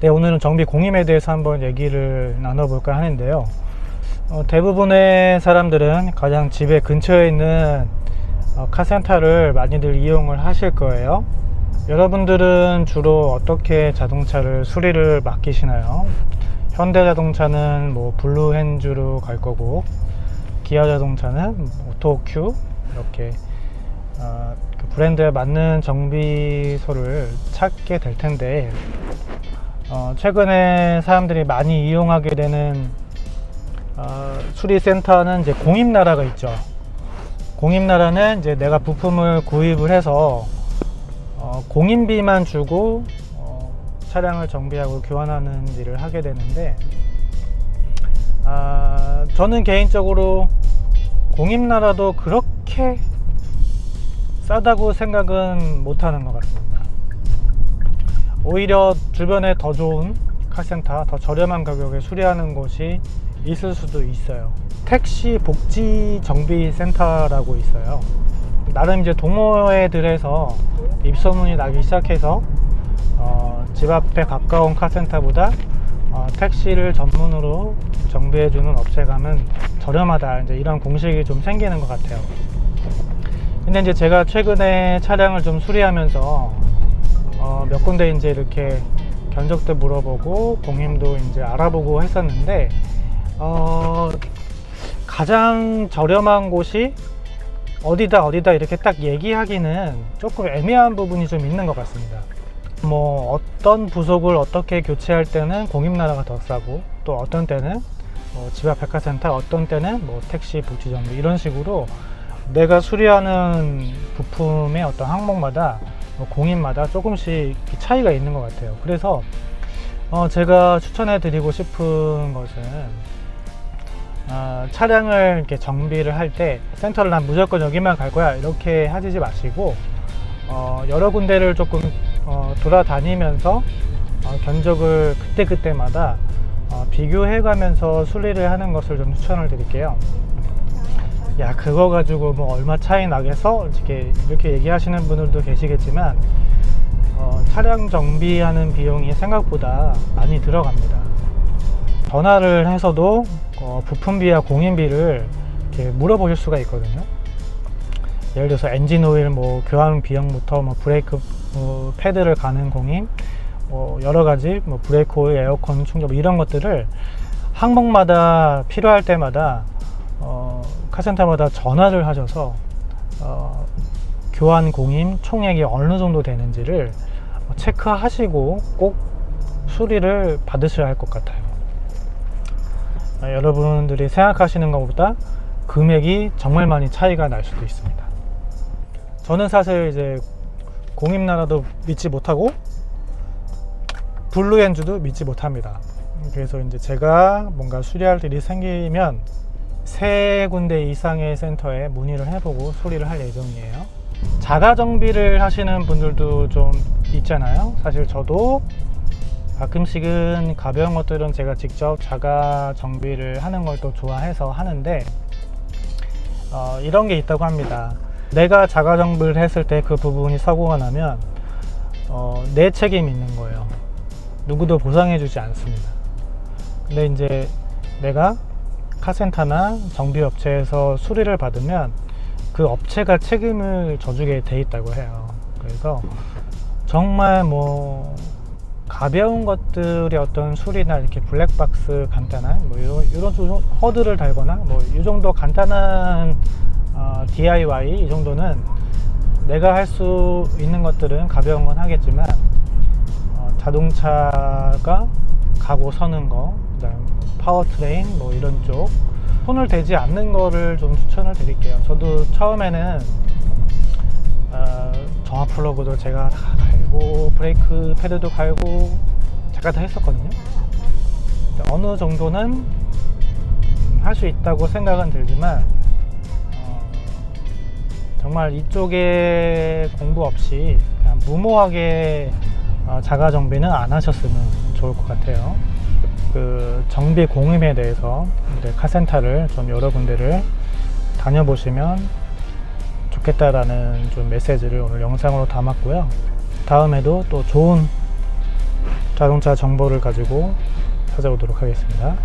네, 오늘은 정비 공임에 대해서 한번 얘기를 나눠볼까 하는데요. 어, 대부분의 사람들은 가장 집에 근처에 있는 어, 카센터를 많이들 이용을 하실 거예요. 여러분들은 주로 어떻게 자동차를 수리를 맡기시나요? 현대자동차는 뭐 블루핸즈로 갈 거고 기아자동차는 오토큐 이렇게 어, 그 브랜드에 맞는 정비소를 찾게 될 텐데 어, 최근에 사람들이 많이 이용하게 되는 어, 수리센터는 이제 공임나라가 있죠. 공임나라는 이제 내가 부품을 구입을 해서 어, 공임비만 주고 어, 차량을 정비하고 교환하는 일을 하게 되는데 아, 저는 개인적으로 공임나라도 그렇게 싸다고 생각은 못하는 것 같습니다. 오히려 주변에 더 좋은 카센터, 더 저렴한 가격에 수리하는 곳이 있을 수도 있어요. 택시 복지 정비 센터라고 있어요. 나름 이제 동호회들에서 입소문이 나기 시작해서 어, 집 앞에 가까운 카센터보다 어, 택시를 전문으로 정비해주는 업체 가면 저렴하다 이제 이런 공식이 좀 생기는 것 같아요. 근데 이제 제가 최근에 차량을 좀 수리하면서 어, 몇 군데 이제 이렇게 견적도 물어보고 공임도 이제 알아보고 했었는데 어, 가장 저렴한 곳이 어디다 어디다 이렇게 딱 얘기하기는 조금 애매한 부분이 좀 있는 것 같습니다. 뭐 어떤 부속을 어떻게 교체할 때는 공임나라가 더 싸고 또 어떤 때는 뭐 집 앞 백화센터 어떤 때는 뭐 택시 복지정비 이런 식으로 내가 수리하는 부품의 어떤 항목마다 뭐 공임마다 조금씩 차이가 있는 것 같아요. 그래서 어 제가 추천해 드리고 싶은 것은 어, 차량을 이렇게 정비를 할 때 센터를 난 무조건 여기만 갈 거야 이렇게 하지 마시고 어, 여러 군데를 조금 어, 돌아다니면서 어, 견적을 그때그때마다 어, 비교해 가면서 순리를 하는 것을 좀 추천을 드릴게요 야 그거 가지고 뭐 얼마 차이 나겠어? 이렇게 이렇게 얘기하시는 분들도 계시겠지만 어, 차량 정비하는 비용이 생각보다 많이 들어갑니다. 전화를 해서도 어, 부품비와 공임비를 이렇게 물어보실 수가 있거든요. 예를 들어서 엔진 오일 뭐 교환 비용부터 뭐 브레이크 뭐 패드를 가는 공임 뭐 여러 가지 뭐 브레이크 오일 에어컨 충전 뭐 이런 것들을 항목마다 필요할 때마다 어, 카센터마다 전화를 하셔서 어, 교환 공임 총액이 어느 정도 되는지를 체크하시고 꼭 수리를 받으셔야 할 것 같아요. 아, 여러분들이 생각하시는 것보다 금액이 정말 많이 차이가 날 수도 있습니다. 저는 사실 이제 공임나라도 믿지 못하고 블루엔즈도 믿지 못합니다. 그래서 이제 제가 뭔가 수리할 일이 생기면 세 군데 이상의 센터에 문의를 해보고 수리를 할 예정이에요. 자가 정비를 하시는 분들도 좀 있잖아요. 사실 저도 가끔씩은 가벼운 것들은 제가 직접 자가 정비를 하는 걸 또 좋아해서 하는데 어, 이런 게 있다고 합니다. 내가 자가 정비를 했을 때 그 부분이 사고가 나면 어, 내 책임이 있는 거예요. 누구도 보상해 주지 않습니다. 근데 이제 내가 카센터나 정비업체에서 수리를 받으면 그 업체가 책임을 져주게 돼 있다고 해요. 그래서 정말 뭐 가벼운 것들의 어떤 수리나 이렇게 블랙박스 간단한 뭐 이런, 이런 허드를 달거나 뭐 이 정도 간단한 어, DIY 이 정도는 내가 할 수 있는 것들은 가벼운 건 하겠지만 어, 자동차가 가고 서는 거 파워트레인 뭐 이런 쪽 손을 대지 않는 거를 좀 추천을 드릴게요. 저도 처음에는 어, 점화 플러그도 제가 다 갈고 브레이크 패드도 갈고 제가 다 했었거든요. 어느 정도는 음, 할수 있다고 생각은 들지만 어, 정말 이쪽에 공부 없이 무모하게 어, 자가 정비는 안 하셨으면 좋을 것 같아요 그 정비 공임에 대해서 카센터를 좀 여러 군데를 다녀보시면 좋겠다라는 좀 메시지를 오늘 영상으로 담았고요. 다음에도 또 좋은 자동차 정보를 가지고 찾아오도록 하겠습니다.